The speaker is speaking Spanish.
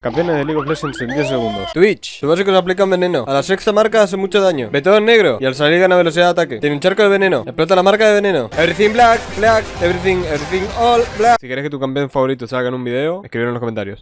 Campeones de League of Legends en 10 segundos. Twitch. Su básico se aplica un veneno. A la sexta marca hace mucho daño. Ve en negro. Y al salir gana velocidad de ataque. Tiene un charco de veneno. Explota la marca de veneno. Everything black, black, everything, everything all black. Si quieres que tu campeón favorito salga en un video, escríbelo en los comentarios.